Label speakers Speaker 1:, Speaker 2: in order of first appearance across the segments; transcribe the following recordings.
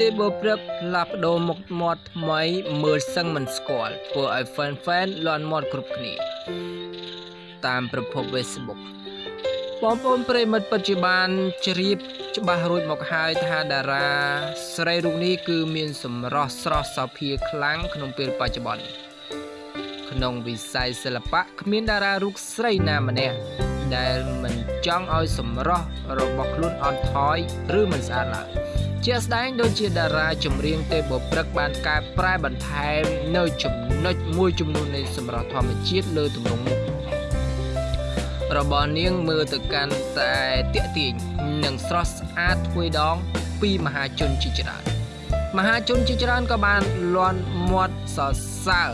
Speaker 1: ទេបើព្រឹកផ្លាស់ប្ដូរមុខមាត់ថ្មីមើលសឹងមិនស្គាល់ធ្វើឲ្យ fan fan លន់មាត់គ្រប់គ្នា តាមប្រភព Facebook បងប្អូនប្រិមិត្តពិតជាបានជ្រាបច្បាស់រួចមកហើយថាតារាស្រីរូបនេះគឺមានសម្រស់ស្រស់សោភាខ្លាំងក្នុងពេលបច្ចុប្បន្នក្នុងវិស័យសិល្បៈគ្មានតារារូបស្រីណាម្នាក់ដែលមិនចង់ឲ្យសម្រស់របស់ខ្លួនអន់ថយឬមិនស្អាតឡើយ ជាក់ស្ដែងដូចជាតារាចម្រៀងទេពបុព្រឹកបានកែប្រែបន្ថែមនៅចំណុចមួយចំនួននៃសម្រស់ធម្មជាតិលើទម្រង់មុខរបស់នាងមើលទៅកាន់តែតាក់ទាញនិងស្រស់ស្អាតទ្វេដងពីមហាជនជាច្រើនមហាជនជាច្រើនក៏បានលន់មាត់សរសើរ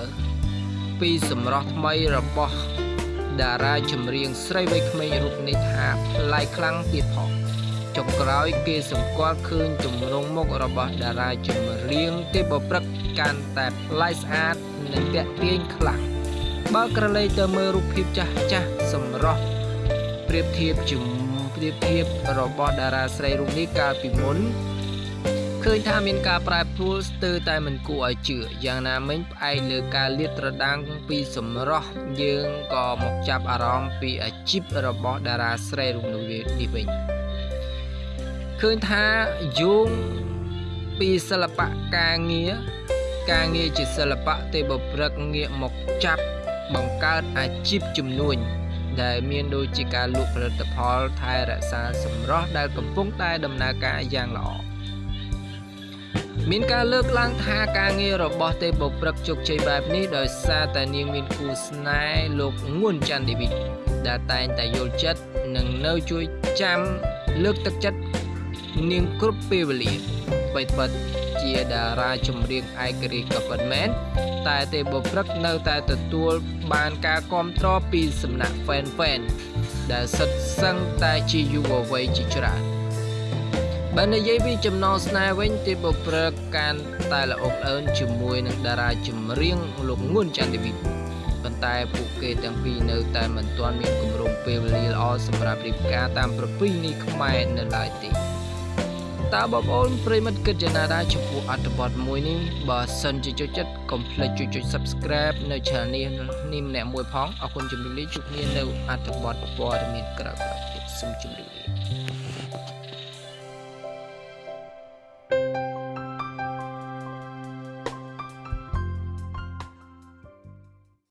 Speaker 1: ពីសម្រស់ថ្មីរបស់តារាចម្រៀងស្រីវ័យក្មេងរូបនេះថាប្លែកខ្លាំងទៀតផង ចុងក្រោយគេសម្គាល់ឃើញទម្រង់មុខរបស់តារាចម្រៀងទេពព្រឹកកាន់តែប្លែកស្អាតនិងទាក់ទាញខ្លាំងបើក្រឡេកទៅមើលរូបភាពចាស់ចាស់សម្រស់ប្រៀបធៀបជាមួយប្រៀបធៀបរបស់តារាស្រីរូបនេះកាលពីមុនឃើញថាមានការប្រែប្រួលស្ទើរតែមិនគួរឲ្យជឿយ៉ាងណាមិញផ្អែកលើការលាតត្រដាងពីសម្រស់យើងក៏មកចាប់អារម្មណ៍ពីអាជីពរបស់តារាស្រីរូបនេះវិញ ឃើញថាយោងពីសិល្បៈការងារការងារជាសិល្បៈទេបព្រឹកងាកមកចាប់បង្កើតអាជីពជំនួញដែលមានដូចជាការលក់ផលិតផលថែរក្សាសម្រស់ដែលកំពុងតែដំណើរការយ៉ាងល្អមានការលើកឡើងថាការងាររបស់ទេពបុព្រឹកជោគជ័យបែបនេះដោយសារតែនាងមានគូស្នេហ៍លោកងួនច័ន្ទឌីវីដែលតែងតែយល់ចិត្តនិងនៅជួយចាំលើកទឹកចិត្ត នាងគ្រប់ពេលវេលាបីពិតជាតារាចម្រៀងឯករាជ្យក៏ពិតមែនតែទេពបុព្រឹកនៅតែទទួលបានការគាំទ្រពីសំណាក់ fan fan ដែលសិតសឹងតែជាយុវវ័យជាច្រើនបើនិយាយពីចំណងស្នេហ៍វិញទេពបុព្រឹកកាន់តែល្អអើនជាមួយនឹងតារាចម្រៀងលោកងួនច័ន្ទវិទ្យាប៉ុន្តែពួកគេទាំងពីរនៅតែមិនទាន់មានគម្រោងពេលវេលាល្អសម្រាប់រៀបការតាមប្រពៃណីខ្មែរនៅឡើយទេ តើបងប្អូនប្រិមិត្តគិតយ៉ាងណាដែរចំពោះអត្ថបទមួយនេះបើសិនជាចូលចិត្តកុំភ្លេចជួយចុច Subscribe នៅ Channel នេះនេះម្នាក់មួយផងអរគុណជំរាបលាជួបគ្នានៅអត្ថបទព័ត៌មានក្រោយៗទៀតសូមជម្រាបលា